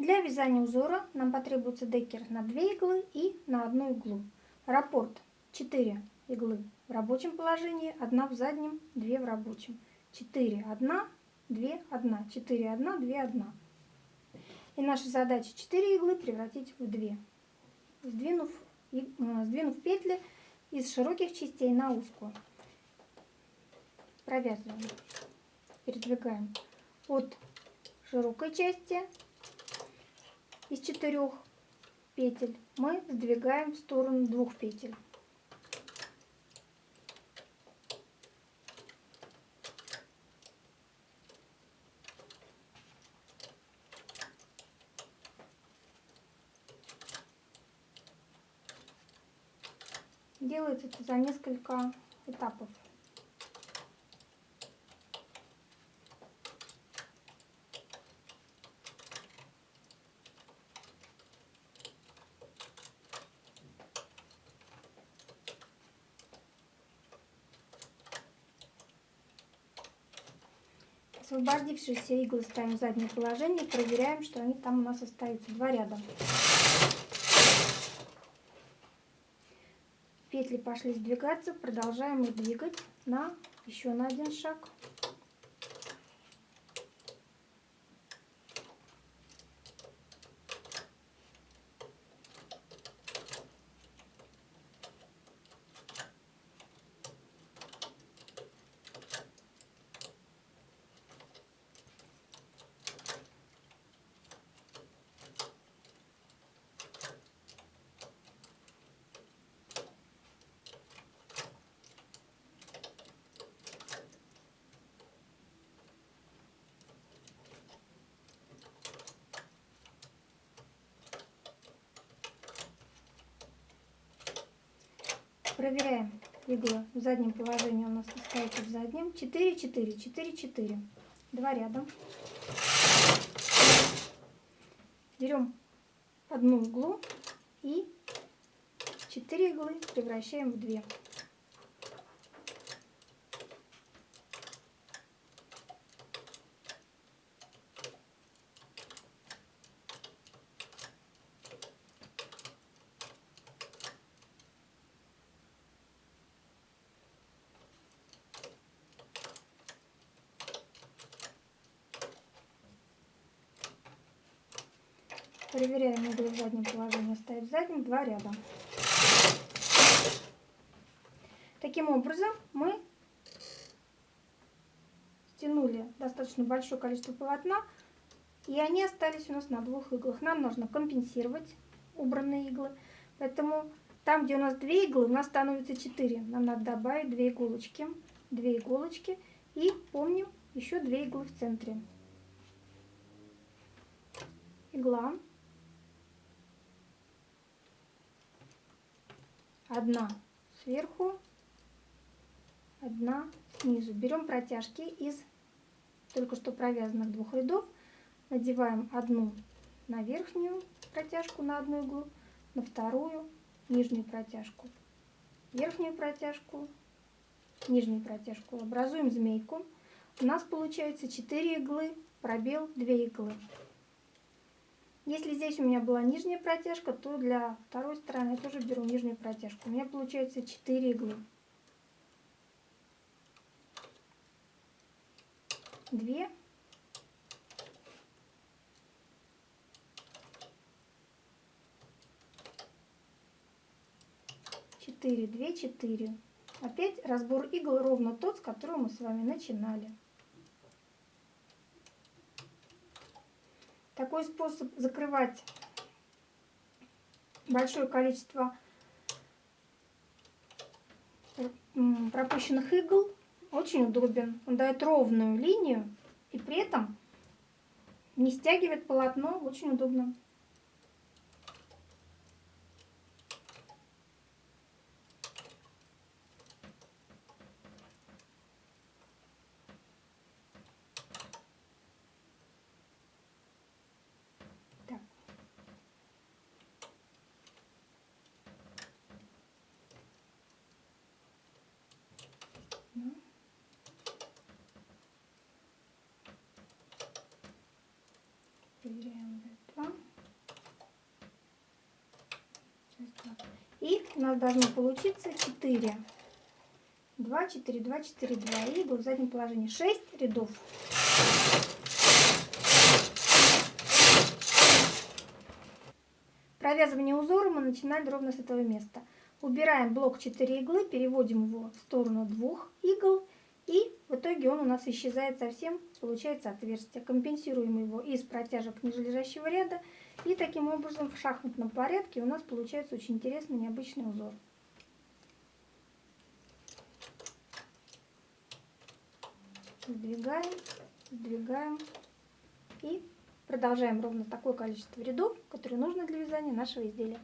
Для вязания узора нам потребуется декер на 2 иглы и на одну иглу. Раппорт 4 иглы в рабочем положении, 1 в заднем, 2 в рабочем. 4, 1, 2, 1, 4, 1, 2, 1. И наша задача 4 иглы превратить в 2, сдвинув, э, сдвинув петли из широких частей на узкую. Провязываем, передвигаем от широкой части из четырех петель мы сдвигаем в сторону двух петель. Делается это за несколько этапов. Освободившиеся иглы ставим в заднее положение, проверяем, что они там у нас остаются. Два ряда. Петли пошли сдвигаться, продолжаем их двигать на еще на один шаг. Проверяем иглы в заднем положении у нас остается в заднем. 4, 4, 4, 4. Два ряда. Берем одну иглу и 4 иглы превращаем в 2. Проверяем иглы в заднем положении, ставить в заднем два ряда. Таким образом мы стянули достаточно большое количество полотна, и они остались у нас на двух иглах. Нам нужно компенсировать убранные иглы, поэтому там, где у нас две иглы, у нас становится 4. Нам надо добавить 2 иголочки, 2 иголочки и помним еще 2 иглы в центре. Игла. Одна сверху, одна снизу. Берем протяжки из только что провязанных двух рядов, надеваем одну на верхнюю протяжку на одну иглу, на вторую нижнюю протяжку, верхнюю протяжку, нижнюю протяжку. Образуем змейку. У нас получается 4 иглы, пробел 2 иглы. Если здесь у меня была нижняя протяжка, то для второй стороны я тоже беру нижнюю протяжку. У меня получается 4 иглы. 2 4, 2, 4. Опять разбор игл ровно тот, с которого мы с вами начинали. Такой способ закрывать большое количество пропущенных игл очень удобен. Он дает ровную линию и при этом не стягивает полотно. Очень удобно. Проверяем раз. И у нас должно получиться 4. 2, 4, 2, 4, 2. И в заднем положении 6 рядов. Провязывание узора мы начинаем ровно с этого места. Убираем блок 4 иглы, переводим его в сторону двух игл и в итоге он у нас исчезает совсем, получается отверстие. Компенсируем его из протяжек нижележащего ряда. И таким образом в шахматном порядке у нас получается очень интересный необычный узор. Сдвигаем, сдвигаем и продолжаем ровно такое количество рядов, которые нужно для вязания нашего изделия.